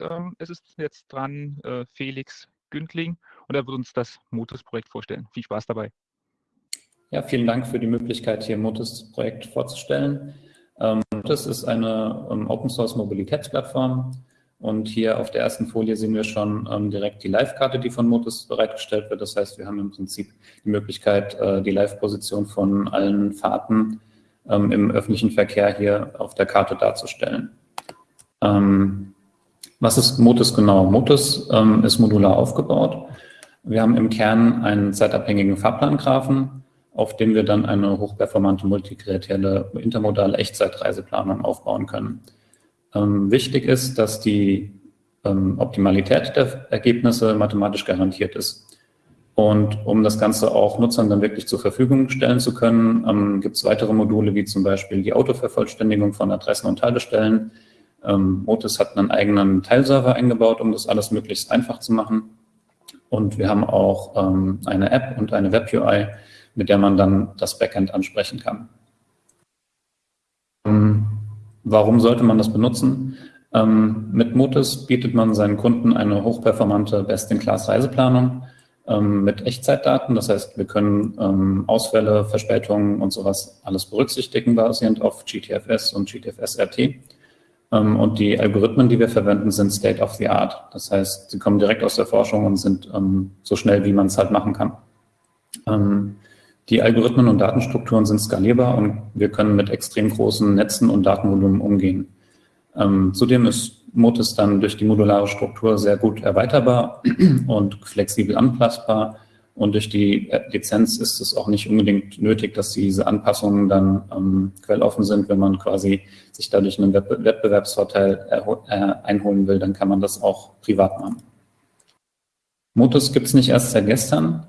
Ähm, es ist jetzt dran äh, Felix Gündling und er wird uns das Motus-Projekt vorstellen. Viel Spaß dabei. Ja, vielen Dank für die Möglichkeit, hier Motus-Projekt vorzustellen. Ähm, Motus ist eine ähm, Open-Source-Mobilitätsplattform und hier auf der ersten Folie sehen wir schon ähm, direkt die Live-Karte, die von Motus bereitgestellt wird. Das heißt, wir haben im Prinzip die Möglichkeit, äh, die Live-Position von allen Fahrten ähm, im öffentlichen Verkehr hier auf der Karte darzustellen. Ähm, was ist Motus genau? Motus ähm, ist modular aufgebaut. Wir haben im Kern einen zeitabhängigen Fahrplangraphen, auf dem wir dann eine hochperformante multikreatielle intermodale Echtzeitreiseplanung aufbauen können. Ähm, wichtig ist, dass die ähm, Optimalität der Ergebnisse mathematisch garantiert ist. Und um das Ganze auch Nutzern dann wirklich zur Verfügung stellen zu können, ähm, gibt es weitere Module, wie zum Beispiel die Autovervollständigung von Adressen und Haltestellen. Ähm, Motus hat einen eigenen Teilserver eingebaut, um das alles möglichst einfach zu machen. Und wir haben auch ähm, eine App und eine Web-UI, mit der man dann das Backend ansprechen kann. Ähm, Warum sollte man das benutzen? Ähm, mit Motus bietet man seinen Kunden eine hochperformante Best-in-Class-Reiseplanung ähm, mit Echtzeitdaten. Das heißt, wir können ähm, Ausfälle, Verspätungen und sowas alles berücksichtigen, basierend auf GTFS und GTFS-RT. Ähm, und die Algorithmen, die wir verwenden, sind State of the Art. Das heißt, sie kommen direkt aus der Forschung und sind ähm, so schnell, wie man es halt machen kann. Ähm, die Algorithmen und Datenstrukturen sind skalierbar und wir können mit extrem großen Netzen und Datenvolumen umgehen. Zudem ist Motus dann durch die modulare Struktur sehr gut erweiterbar und flexibel anpassbar. Und durch die Lizenz ist es auch nicht unbedingt nötig, dass diese Anpassungen dann ähm, quelloffen sind. Wenn man quasi sich dadurch einen Wettbewerbsvorteil äh, einholen will, dann kann man das auch privat machen. Motus gibt es nicht erst seit gestern.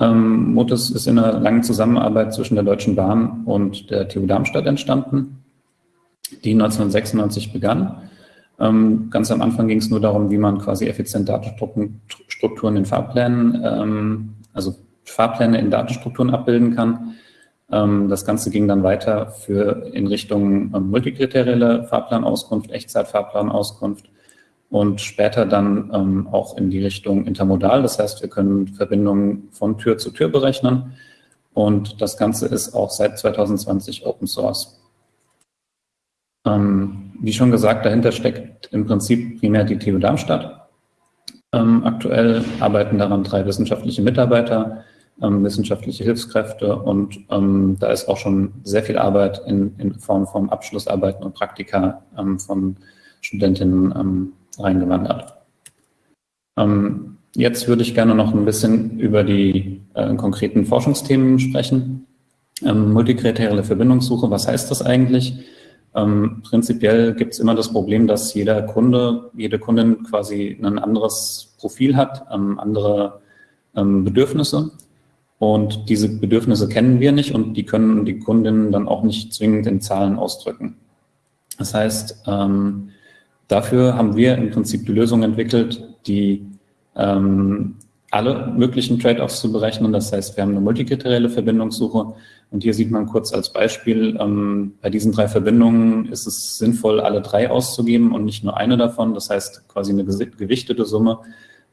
Ähm, Motus ist in einer langen Zusammenarbeit zwischen der Deutschen Bahn und der TU Darmstadt entstanden, die 1996 begann. Ähm, ganz am Anfang ging es nur darum, wie man quasi effizient Datenstrukturen in Fahrplänen, ähm, also Fahrpläne in Datenstrukturen abbilden kann. Ähm, das Ganze ging dann weiter für in Richtung ähm, multikriterielle Fahrplanauskunft, Echtzeitfahrplanauskunft und später dann ähm, auch in die Richtung intermodal. Das heißt, wir können Verbindungen von Tür zu Tür berechnen und das Ganze ist auch seit 2020 Open Source. Wie schon gesagt, dahinter steckt im Prinzip primär die TU Darmstadt. Ähm, aktuell arbeiten daran drei wissenschaftliche Mitarbeiter, ähm, wissenschaftliche Hilfskräfte und ähm, da ist auch schon sehr viel Arbeit in, in Form von Abschlussarbeiten und Praktika ähm, von Studentinnen reingewandert. Ähm, jetzt würde ich gerne noch ein bisschen über die äh, konkreten Forschungsthemen sprechen. Ähm, multikriterielle Verbindungssuche, was heißt das eigentlich? Ähm, prinzipiell gibt es immer das Problem, dass jeder Kunde, jede Kundin quasi ein anderes Profil hat, ähm, andere ähm, Bedürfnisse. Und diese Bedürfnisse kennen wir nicht und die können die Kundinnen dann auch nicht zwingend in Zahlen ausdrücken. Das heißt, ähm, Dafür haben wir im Prinzip die Lösung entwickelt, die ähm, alle möglichen Trade-offs zu berechnen. Das heißt, wir haben eine multikriterielle Verbindungssuche und hier sieht man kurz als Beispiel, ähm, bei diesen drei Verbindungen ist es sinnvoll, alle drei auszugeben und nicht nur eine davon. Das heißt, quasi eine gewichtete Summe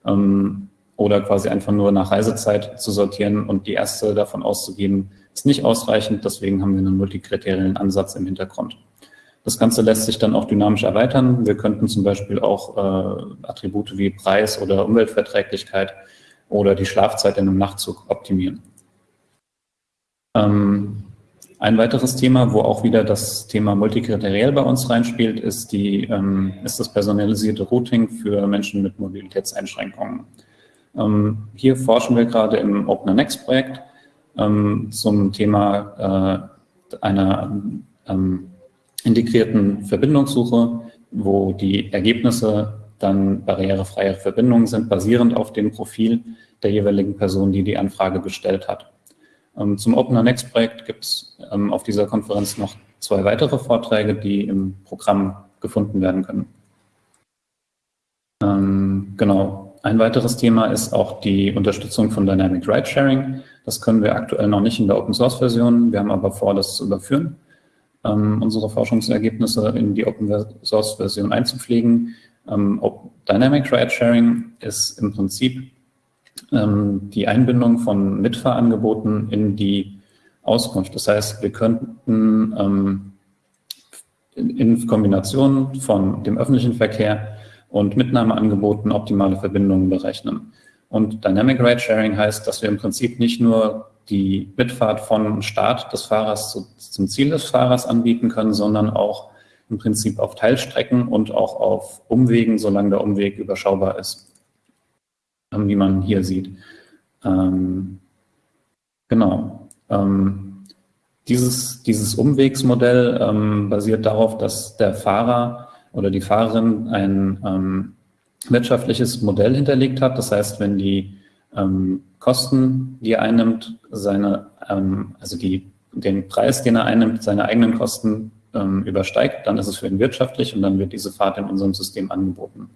ähm, oder quasi einfach nur nach Reisezeit zu sortieren und die erste davon auszugeben, ist nicht ausreichend. Deswegen haben wir einen multikriteriellen Ansatz im Hintergrund. Das Ganze lässt sich dann auch dynamisch erweitern. Wir könnten zum Beispiel auch äh, Attribute wie Preis oder Umweltverträglichkeit oder die Schlafzeit in einem Nachtzug optimieren. Ähm, ein weiteres Thema, wo auch wieder das Thema multikriteriell bei uns reinspielt, ist, die, ähm, ist das personalisierte Routing für Menschen mit Mobilitätseinschränkungen. Ähm, hier forschen wir gerade im OpenNext-Projekt ähm, zum Thema äh, einer ähm, integrierten Verbindungssuche, wo die Ergebnisse dann barrierefreie Verbindungen sind, basierend auf dem Profil der jeweiligen Person, die die Anfrage gestellt hat. Ähm, zum Opener Next Projekt gibt es ähm, auf dieser Konferenz noch zwei weitere Vorträge, die im Programm gefunden werden können. Ähm, genau. Ein weiteres Thema ist auch die Unterstützung von Dynamic Ride Sharing. Das können wir aktuell noch nicht in der Open Source Version. Wir haben aber vor, das zu überführen unsere Forschungsergebnisse in die Open Source Version einzupflegen. Ähm, Dynamic Ride Sharing ist im Prinzip ähm, die Einbindung von Mitfahrangeboten in die Auskunft. Das heißt, wir könnten ähm, in Kombination von dem öffentlichen Verkehr und Mitnahmeangeboten optimale Verbindungen berechnen. Und Dynamic Ride Sharing heißt, dass wir im Prinzip nicht nur die Mitfahrt von Start des Fahrers zu, zum Ziel des Fahrers anbieten können, sondern auch im Prinzip auf Teilstrecken und auch auf Umwegen, solange der Umweg überschaubar ist, ähm, wie man hier sieht. Ähm, genau. Ähm, dieses, dieses Umwegsmodell ähm, basiert darauf, dass der Fahrer oder die Fahrerin ein ähm, wirtschaftliches Modell hinterlegt hat. Das heißt, wenn die ähm, Kosten, die er einnimmt, seine, also die, den Preis, den er einnimmt, seine eigenen Kosten ähm, übersteigt, dann ist es für ihn wirtschaftlich und dann wird diese Fahrt in unserem System angeboten.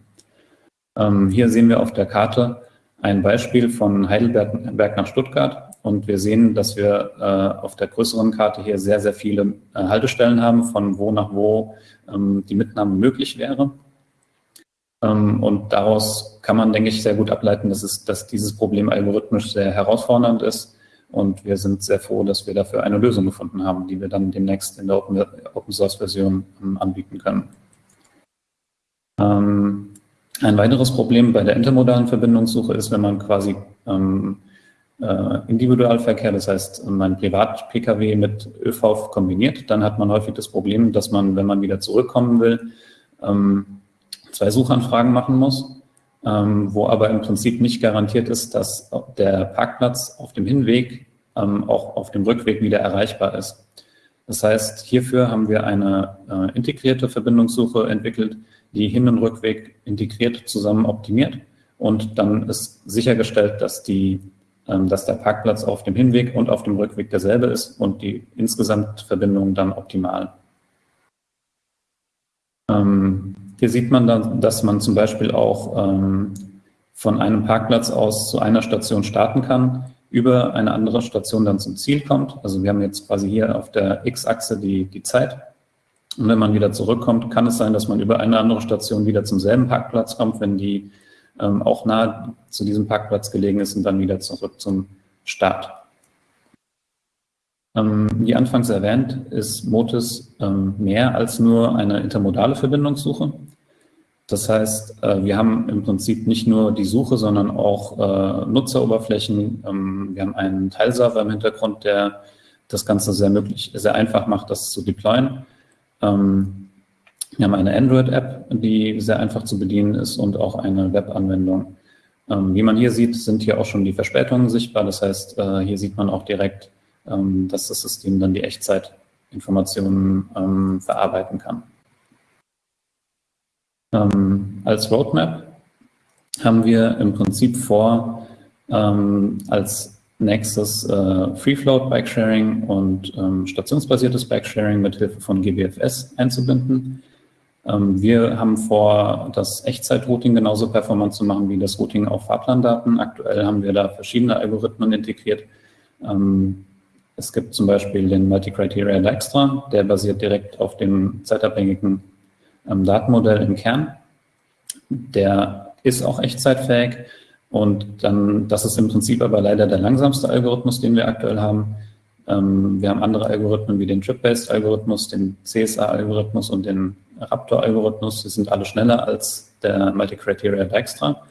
Ähm, hier sehen wir auf der Karte ein Beispiel von Heidelberg nach Stuttgart und wir sehen, dass wir äh, auf der größeren Karte hier sehr, sehr viele äh, Haltestellen haben, von wo nach wo ähm, die Mitnahme möglich wäre. Ähm, und daraus kann man, denke ich, sehr gut ableiten, dass, es, dass dieses Problem algorithmisch sehr herausfordernd ist. Und wir sind sehr froh, dass wir dafür eine Lösung gefunden haben, die wir dann demnächst in der Open, Source Version ähm, anbieten können. Ähm, ein weiteres Problem bei der intermodalen Verbindungssuche ist, wenn man quasi ähm, äh, Individualverkehr, das heißt mein Privat-Pkw mit ÖV kombiniert, dann hat man häufig das Problem, dass man, wenn man wieder zurückkommen will, ähm, zwei Suchanfragen machen muss, ähm, wo aber im Prinzip nicht garantiert ist, dass der Parkplatz auf dem Hinweg ähm, auch auf dem Rückweg wieder erreichbar ist. Das heißt, hierfür haben wir eine äh, integrierte Verbindungssuche entwickelt, die Hin- und Rückweg integriert zusammen optimiert und dann ist sichergestellt, dass, die, ähm, dass der Parkplatz auf dem Hinweg und auf dem Rückweg derselbe ist und die insgesamt Verbindung dann optimal. Ähm, hier sieht man dann, dass man zum Beispiel auch ähm, von einem Parkplatz aus zu einer Station starten kann, über eine andere Station dann zum Ziel kommt. Also wir haben jetzt quasi hier auf der X-Achse die, die Zeit. Und wenn man wieder zurückkommt, kann es sein, dass man über eine andere Station wieder zum selben Parkplatz kommt, wenn die ähm, auch nahe zu diesem Parkplatz gelegen ist und dann wieder zurück zum Start. Ähm, wie anfangs erwähnt, ist Motis ähm, mehr als nur eine intermodale Verbindungssuche. Das heißt, äh, wir haben im Prinzip nicht nur die Suche, sondern auch äh, Nutzeroberflächen. Ähm, wir haben einen Teilserver im Hintergrund, der das Ganze sehr möglich, sehr einfach macht, das zu deployen. Ähm, wir haben eine Android-App, die sehr einfach zu bedienen ist und auch eine Web-Anwendung. Ähm, wie man hier sieht, sind hier auch schon die Verspätungen sichtbar. Das heißt, äh, hier sieht man auch direkt, dass das System dann die Echtzeitinformationen verarbeiten kann. Ähm, als Roadmap haben wir im Prinzip vor, ähm, als nächstes äh, Free-Float Bike-Sharing und ähm, stationsbasiertes Bike-Sharing mit Hilfe von GBFS einzubinden. Ähm, wir haben vor, das Echtzeit-Routing genauso performant zu machen wie das Routing auf Fahrplandaten. Aktuell haben wir da verschiedene Algorithmen integriert. Ähm, es gibt zum Beispiel den Multi-Criteria Dijkstra, der basiert direkt auf dem zeitabhängigen ähm, Datenmodell im Kern. Der ist auch echtzeitfähig und dann, das ist im Prinzip aber leider der langsamste Algorithmus, den wir aktuell haben. Ähm, wir haben andere Algorithmen wie den Trip-Based-Algorithmus, den CSA-Algorithmus und den Raptor-Algorithmus. Die sind alle schneller als der Multi-Criteria Dijkstra.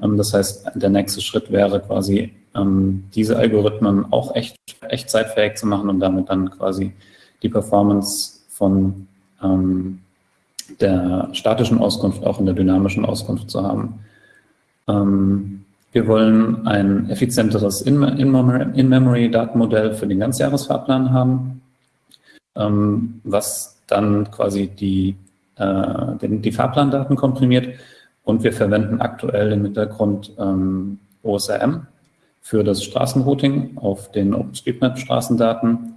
Ähm, das heißt, der nächste Schritt wäre quasi, ähm, diese Algorithmen auch echt, echtzeitfähig zu machen und damit dann quasi die Performance von ähm, der statischen Auskunft auch in der dynamischen Auskunft zu haben. Ähm, wir wollen ein effizienteres In-Memory-Datenmodell für den Ganzjahresfahrplan haben, ähm, was dann quasi die, äh, den, die Fahrplandaten komprimiert. Und wir verwenden aktuell im Hintergrund ähm, OSRM für das Straßenrouting auf den OpenStreetMap-Straßendaten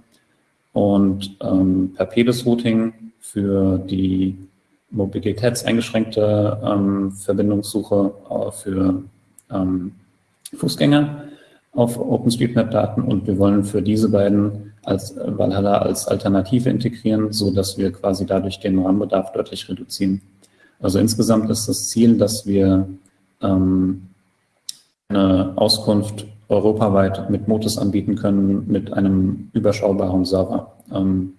und ähm, Perpedes-Routing für die mobilitätseingeschränkte ähm, Verbindungssuche äh, für ähm, Fußgänger auf OpenStreetMap-Daten und wir wollen für diese beiden als Valhalla als Alternative integrieren, so dass wir quasi dadurch den RAM-Bedarf deutlich reduzieren. Also insgesamt ist das Ziel, dass wir ähm, eine Auskunft europaweit mit Motus anbieten können mit einem überschaubaren Server. Ähm,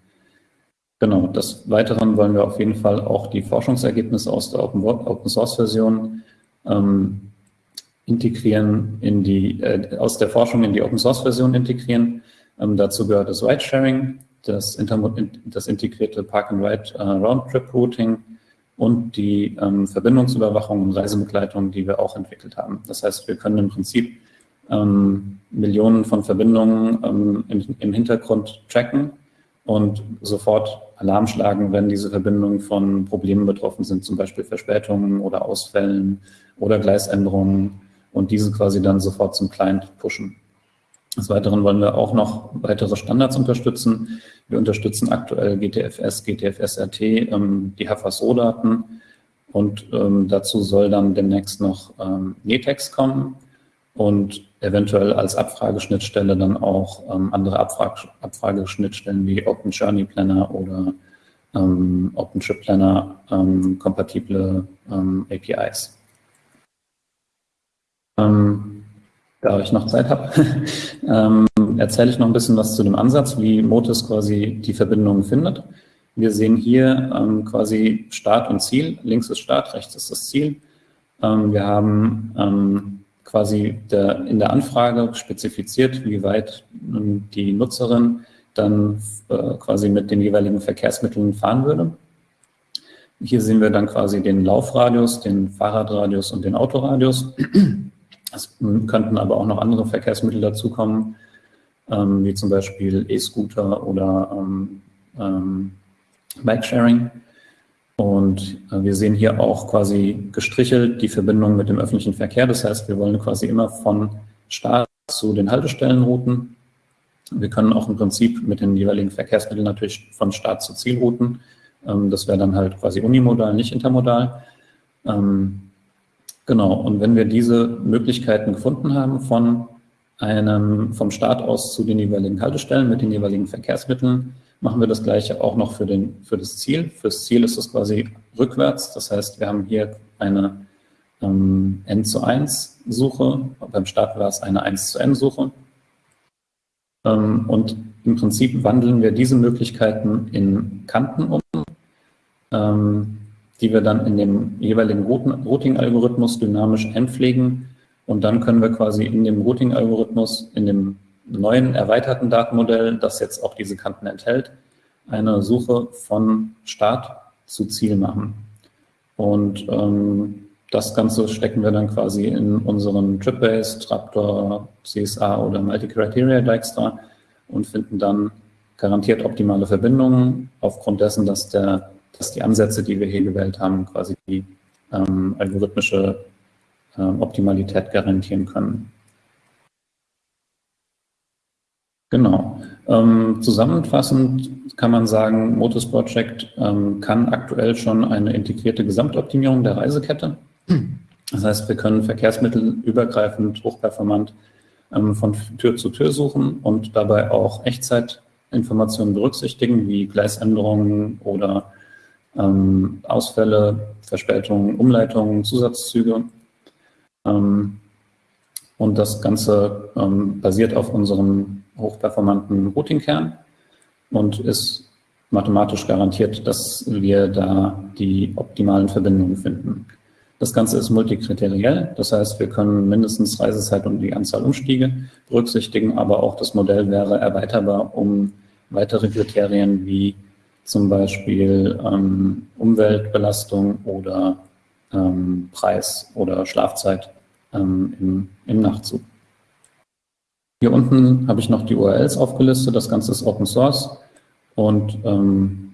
genau, des Weiteren wollen wir auf jeden Fall auch die Forschungsergebnisse aus der Open, Open Source Version ähm, integrieren in die, äh, aus der Forschung in die Open Source Version integrieren. Ähm, dazu gehört das Ride Sharing, das, das integrierte Park and Ride äh, und die ähm, Verbindungsüberwachung und Reisebegleitung, die wir auch entwickelt haben. Das heißt, wir können im Prinzip ähm, Millionen von Verbindungen ähm, im, im, Hintergrund tracken und sofort Alarm schlagen, wenn diese Verbindungen von Problemen betroffen sind, zum Beispiel Verspätungen oder Ausfällen oder Gleisänderungen und diese quasi dann sofort zum Client pushen. Des Weiteren wollen wir auch noch weitere Standards unterstützen. Wir unterstützen aktuell GTFS, GTFS-RT, ähm, die HFSO-Daten und ähm, dazu soll dann demnächst noch ähm, NETEX kommen und eventuell als Abfrageschnittstelle dann auch ähm, andere Abfrag Abfrageschnittstellen wie Open Journey Planner oder ähm, OpenTrip Planner ähm, kompatible ähm, APIs. Ähm, da ich noch Zeit habe, ähm, erzähle ich noch ein bisschen was zu dem Ansatz, wie Motus quasi die Verbindungen findet. Wir sehen hier ähm, quasi Start und Ziel. Links ist Start, rechts ist das Ziel. Wir haben quasi der, in der Anfrage spezifiziert, wie weit die Nutzerin dann äh, quasi mit den jeweiligen Verkehrsmitteln fahren würde. Hier sehen wir dann quasi den Laufradius, den Fahrradradius und den Autoradius. Es könnten aber auch noch andere Verkehrsmittel dazukommen, ähm, wie zum Beispiel E-Scooter oder ähm, ähm, Bike-Sharing. Und äh, wir sehen hier auch quasi gestrichelt die Verbindung mit dem öffentlichen Verkehr. Das heißt, wir wollen quasi immer von Start zu den Haltestellenrouten. Wir können auch im Prinzip mit den jeweiligen Verkehrsmitteln natürlich von Start zu Ziel routen. Ähm, das wäre dann halt quasi unimodal, nicht intermodal. Ähm, genau, und wenn wir diese Möglichkeiten gefunden haben von einem, vom Start aus zu den jeweiligen Haltestellen mit den jeweiligen Verkehrsmitteln, machen wir das gleiche auch noch für, den, für das Ziel. Fürs Ziel ist es quasi rückwärts. Das heißt, wir haben hier eine ähm, N zu 1 Suche. Beim Start war es eine 1 zu N Suche. Ähm, und im Prinzip wandeln wir diese Möglichkeiten in Kanten um, ähm, die wir dann in dem jeweiligen Routing-Algorithmus dynamisch einpflegen. Und dann können wir quasi in dem Routing-Algorithmus, in dem neuen erweiterten Datenmodell, das jetzt auch diese Kanten enthält, eine Suche von Start zu Ziel machen. Und ähm, das Ganze stecken wir dann quasi in unseren Trip-Base, Traptor, CSA oder Multi-Criteria Dijkstra und finden dann garantiert optimale Verbindungen aufgrund dessen, dass, der, dass die Ansätze, die wir hier gewählt haben, quasi die ähm, algorithmische ähm, Optimalität garantieren können. Genau. Ähm, zusammenfassend kann man sagen, Motus Project ähm, kann aktuell schon eine integrierte Gesamtoptimierung der Reisekette. Das heißt, wir können Verkehrsmittel übergreifend, hochperformant ähm, von Tür zu Tür suchen und dabei auch Echtzeitinformationen berücksichtigen, wie Gleisänderungen oder ähm, Ausfälle, Verspätungen, Umleitungen, Zusatzzüge. Ähm, und das Ganze ähm, basiert auf unserem hochperformanten Routing-Kern und ist mathematisch garantiert, dass wir da die optimalen Verbindungen finden. Das Ganze ist multikriteriell, das heißt, wir können mindestens Reisezeit und die Anzahl Umstiege berücksichtigen, aber auch das Modell wäre erweiterbar um weitere Kriterien wie zum Beispiel ähm, Umweltbelastung oder ähm, Preis oder Schlafzeit ähm, im, im Nachtzug. Hier unten habe ich noch die URLs aufgelistet. Das Ganze ist Open Source. Und ähm,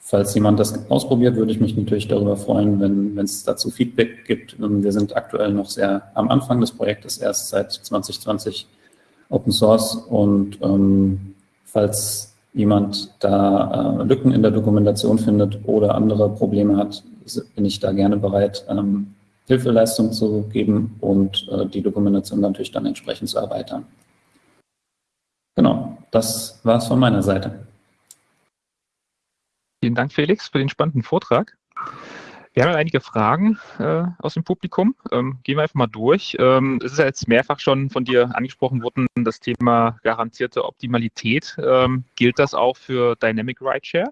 falls jemand das ausprobiert, würde ich mich natürlich darüber freuen, wenn es dazu Feedback gibt. Ähm, wir sind aktuell noch sehr am Anfang des Projektes, erst seit 2020 Open Source. Und ähm, falls jemand da äh, Lücken in der Dokumentation findet oder andere Probleme hat, bin ich da gerne bereit, ähm, Hilfeleistung zu geben und äh, die Dokumentation natürlich dann entsprechend zu erweitern. Genau, das war es von meiner Seite. Vielen Dank, Felix, für den spannenden Vortrag. Wir haben einige Fragen äh, aus dem Publikum. Ähm, gehen wir einfach mal durch. Ähm, es ist ja jetzt mehrfach schon von dir angesprochen worden, das Thema garantierte Optimalität. Ähm, gilt das auch für Dynamic Rideshare?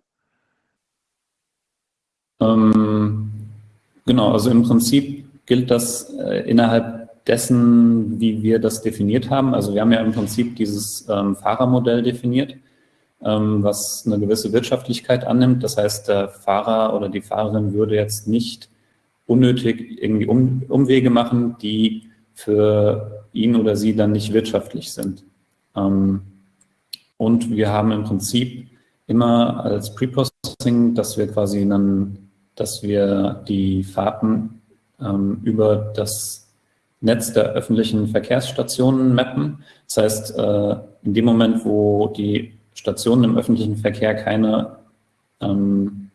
Ähm, genau, also im Prinzip gilt das äh, innerhalb dessen, wie wir das definiert haben. Also wir haben ja im Prinzip dieses ähm, Fahrermodell definiert ähm, was eine gewisse Wirtschaftlichkeit annimmt. Das heißt, der Fahrer oder die Fahrerin würde jetzt nicht unnötig irgendwie um, Umwege machen, die für ihn oder sie dann nicht wirtschaftlich sind. Ähm, und wir haben im Prinzip immer als Preprocessing, dass wir quasi dann, dass wir die Fahrten ähm, über das Netz der öffentlichen Verkehrsstationen mappen. Das heißt, äh, in dem Moment, wo die Stationen im öffentlichen Verkehr keine, ähm,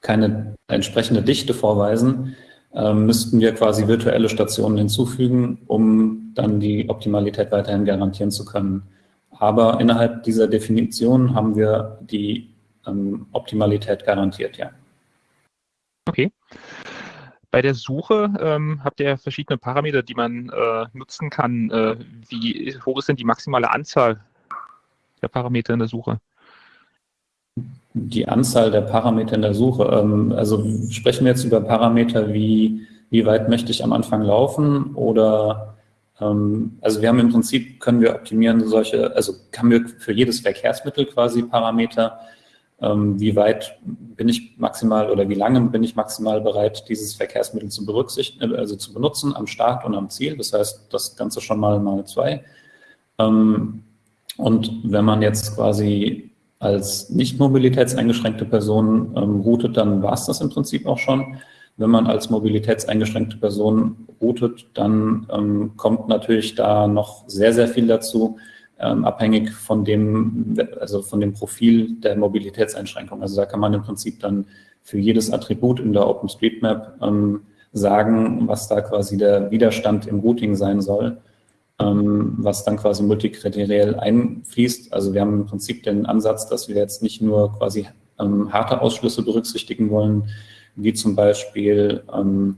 keine entsprechende Dichte vorweisen, ähm, müssten wir quasi virtuelle Stationen hinzufügen, um dann die Optimalität weiterhin garantieren zu können. Aber innerhalb dieser Definition haben wir die ähm, Optimalität garantiert, ja. Okay. Bei der Suche ähm, habt ihr verschiedene Parameter, die man äh, nutzen kann. Äh, wie hoch ist denn die maximale Anzahl der Parameter in der Suche? Die Anzahl der Parameter in der Suche. Ähm, also sprechen wir jetzt über Parameter wie, wie weit möchte ich am Anfang laufen oder ähm, also wir haben im Prinzip, können wir optimieren solche, also haben wir für jedes Verkehrsmittel quasi Parameter, wie weit bin ich maximal oder wie lange bin ich maximal bereit, dieses Verkehrsmittel zu berücksichtigen, also zu benutzen am Start und am Ziel. Das heißt, das Ganze schon mal mal zwei. Und wenn man jetzt quasi als nicht mobilitätseingeschränkte Person ähm, routet, dann war es das im Prinzip auch schon. Wenn man als mobilitätseingeschränkte Person routet, dann ähm, kommt natürlich da noch sehr, sehr viel dazu, ähm, abhängig von dem, also von dem Profil der Mobilitätseinschränkung. Also da kann man im Prinzip dann für jedes Attribut in der OpenStreetMap ähm, sagen, was da quasi der Widerstand im Routing sein soll ähm, was dann quasi multikriteriell einfließt. Also wir haben im Prinzip den Ansatz, dass wir jetzt nicht nur quasi ähm, harte Ausschlüsse berücksichtigen wollen, wie zum Beispiel, ähm,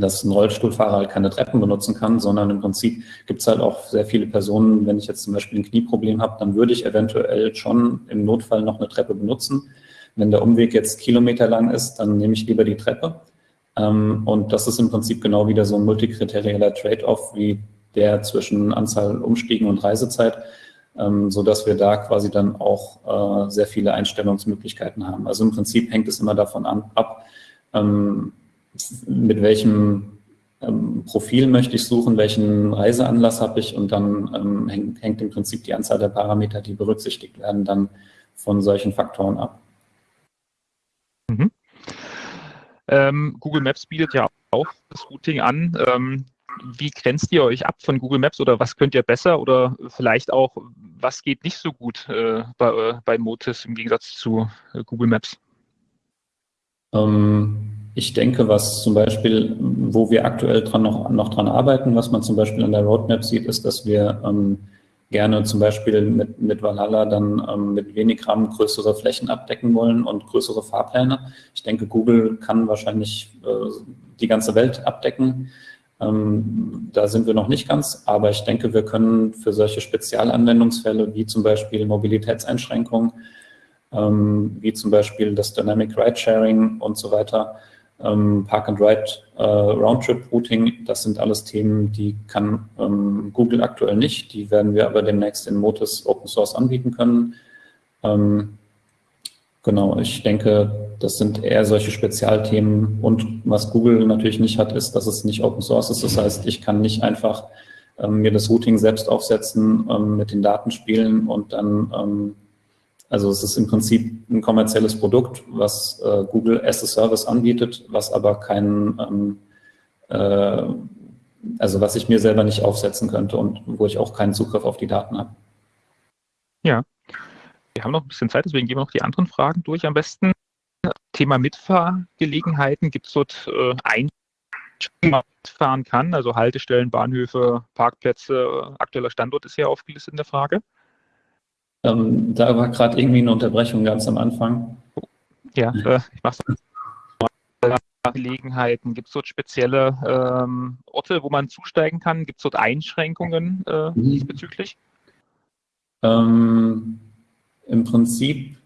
dass ein Rollstuhlfahrer halt keine Treppen benutzen kann, sondern im Prinzip gibt es halt auch sehr viele Personen, wenn ich jetzt zum Beispiel ein Knieproblem habe, dann würde ich eventuell schon im Notfall noch eine Treppe benutzen. Wenn der Umweg jetzt kilometerlang ist, dann nehme ich lieber die Treppe. Ähm, und das ist im Prinzip genau wieder so ein multikriterieller Trade-off wie der zwischen Anzahl Umstiegen und Reisezeit, ähm, sodass wir da quasi dann auch äh, sehr viele Einstellungsmöglichkeiten haben. Also im Prinzip hängt es immer davon ab, ähm, mit welchem ähm, Profil möchte ich suchen, welchen Reiseanlass habe ich und dann ähm, hängt, hängt im Prinzip die Anzahl der Parameter, die berücksichtigt werden, dann von solchen Faktoren ab. Mhm. Ähm, Google Maps bietet ja auch das Routing an. Ähm, wie grenzt ihr euch ab von Google Maps oder was könnt ihr besser oder vielleicht auch, was geht nicht so gut äh, bei, äh, bei Motis im Gegensatz zu äh, Google Maps? Ähm, ich denke, was zum Beispiel, wo wir aktuell dran noch, noch dran arbeiten, was man zum Beispiel an der Roadmap sieht, ist, dass wir ähm, gerne zum Beispiel mit, mit Valhalla dann ähm, mit wenig RAM größere Flächen abdecken wollen und größere Fahrpläne. Ich denke, Google kann wahrscheinlich äh, die ganze Welt abdecken. Ähm, da sind wir noch nicht ganz, aber ich denke, wir können für solche Spezialanwendungsfälle wie zum Beispiel Mobilitätseinschränkungen, ähm, wie zum Beispiel das Dynamic Ride Sharing und so weiter, ähm, Park and Ride äh, das sind alles Themen, die kann ähm, Google aktuell nicht. Die werden wir aber demnächst in Motus Open Source anbieten können. Ähm, Genau, ich denke, das sind eher solche Spezialthemen. Und was Google natürlich nicht hat, ist, dass es nicht Open Source ist. Das heißt, ich kann nicht einfach ähm, mir das Routing selbst aufsetzen, ähm, mit den Daten spielen und dann, ähm, also es ist im Prinzip ein kommerzielles Produkt, was äh, Google as a Service anbietet, was aber kein, ähm, äh, also was ich mir selber nicht aufsetzen könnte und wo ich auch keinen Zugriff auf die Daten habe. Ja, wir haben noch ein bisschen Zeit, deswegen gehen wir noch die anderen Fragen durch am besten. Thema Mitfahrgelegenheiten. Gibt es dort äh, ein man mitfahren kann, also Haltestellen, Bahnhöfe, Parkplätze, aktueller Standort ist hier aufgelistet in der Frage. Ähm, da war gerade irgendwie eine Unterbrechung ganz am Anfang. Ja, äh, ich mach's. Gelegenheiten? Gibt es dort spezielle ähm, Orte, wo man zusteigen kann? Gibt es dort Einschränkungen äh, mhm. diesbezüglich? Ähm, Im Prinzip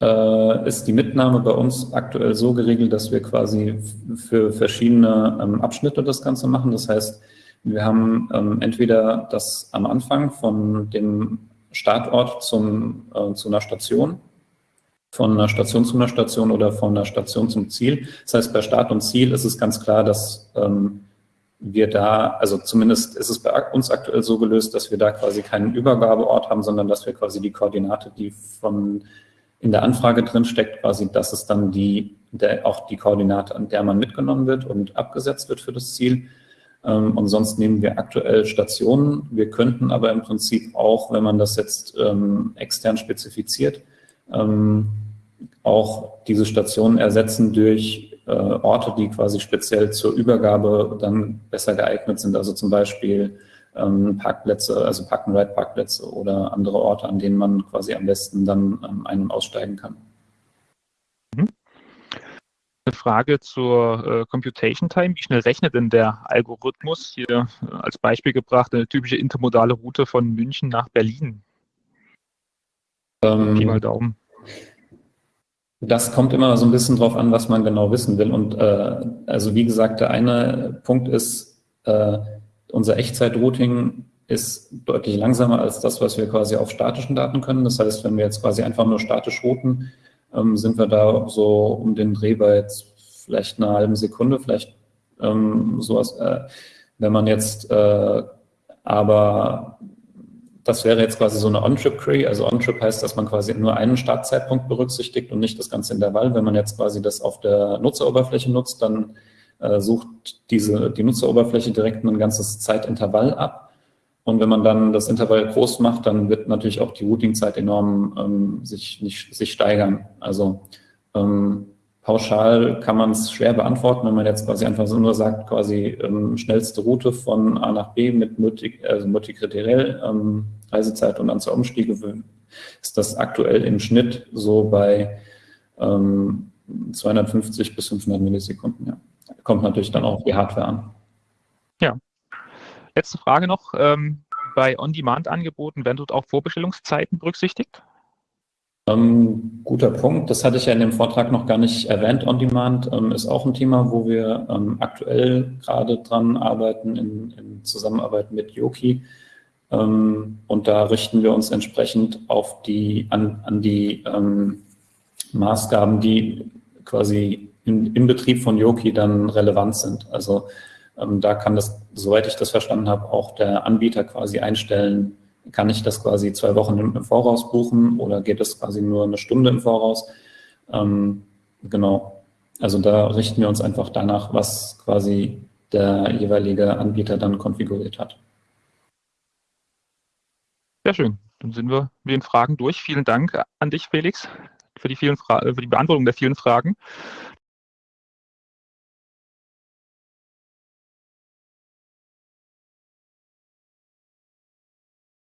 äh, ist die Mitnahme bei uns aktuell so geregelt, dass wir quasi für verschiedene ähm, Abschnitte das Ganze machen. Das heißt, wir haben ähm, entweder das am Anfang von dem Startort zum, äh, zu einer Station, von einer Station zu einer Station oder von einer Station zum Ziel. Das heißt, bei Start und Ziel ist es ganz klar, dass ähm, wir da, also zumindest ist es bei uns aktuell so gelöst, dass wir da quasi keinen Übergabeort haben, sondern dass wir quasi die Koordinate, die von in der Anfrage drin steckt, quasi, das ist dann die, der, auch die Koordinate, an der man mitgenommen wird und abgesetzt wird für das Ziel. Ähm, und sonst nehmen wir aktuell Stationen. Wir könnten aber im Prinzip auch, wenn man das jetzt ähm, extern spezifiziert, ähm, auch diese Stationen ersetzen durch äh, Orte, die quasi speziell zur Übergabe dann besser geeignet sind. Also zum Beispiel ähm, Parkplätze, also Park-and-Ride-Parkplätze oder andere Orte, an denen man quasi am besten dann ähm, ein- und aussteigen kann. Eine Frage zur äh, Computation Time. Wie schnell rechnet denn der Algorithmus? Hier äh, als Beispiel gebracht eine typische intermodale Route von München nach Berlin. Ähm, Pi mal Daumen. Das kommt immer so ein bisschen drauf an, was man genau wissen will. Und äh, also wie gesagt, der eine Punkt ist, äh, unser Echtzeit-Routing ist deutlich langsamer als das, was wir quasi auf statischen Daten können. Das heißt, wenn wir jetzt quasi einfach nur statisch routen, ähm, sind wir da so um den Dreh bei jetzt vielleicht einer halben Sekunde, vielleicht ähm, sowas. Äh, wenn man jetzt äh, aber das wäre jetzt quasi so eine On-Trip-Query. Also On-Trip heißt, dass man quasi nur einen Startzeitpunkt berücksichtigt und nicht das ganze Intervall. Wenn man jetzt quasi das auf der Nutzeroberfläche nutzt, dann äh, sucht diese, die Nutzeroberfläche direkt ein ganzes Zeitintervall ab. Und wenn man dann das Intervall groß macht, dann wird natürlich auch die Routingzeit enorm ähm, sich, nicht, sich steigern. Also ähm, pauschal kann man es schwer beantworten, wenn man jetzt quasi einfach so nur sagt, quasi ähm, schnellste Route von A nach B mit multi, also multikriteriell ähm, Reisezeit und zur Umstiege ist das aktuell im Schnitt so bei ähm, 250 bis 500 Millisekunden. Ja. Kommt natürlich dann auch die Hardware an. Letzte Frage noch. Ähm, bei On-Demand-Angeboten werden dort auch Vorbestellungszeiten berücksichtigt? Ähm, guter Punkt. Das hatte ich ja in dem Vortrag noch gar nicht erwähnt. On-Demand ähm, ist auch ein Thema, wo wir ähm, aktuell gerade dran arbeiten in, in Zusammenarbeit mit Yoki. Ähm, und da richten wir uns entsprechend auf die, an, an die ähm, Maßgaben, die quasi in, im Betrieb von Yoki dann relevant sind. Also da kann das, soweit ich das verstanden habe, auch der Anbieter quasi einstellen, kann ich das quasi zwei Wochen im Voraus buchen oder geht es quasi nur eine Stunde im Voraus? Ähm, genau. Also da richten wir uns einfach danach, was quasi der jeweilige Anbieter dann konfiguriert hat. Sehr schön. Dann sind wir mit den Fragen durch. Vielen Dank an dich, Felix, für die, vielen Fra für die Beantwortung der vielen Fragen.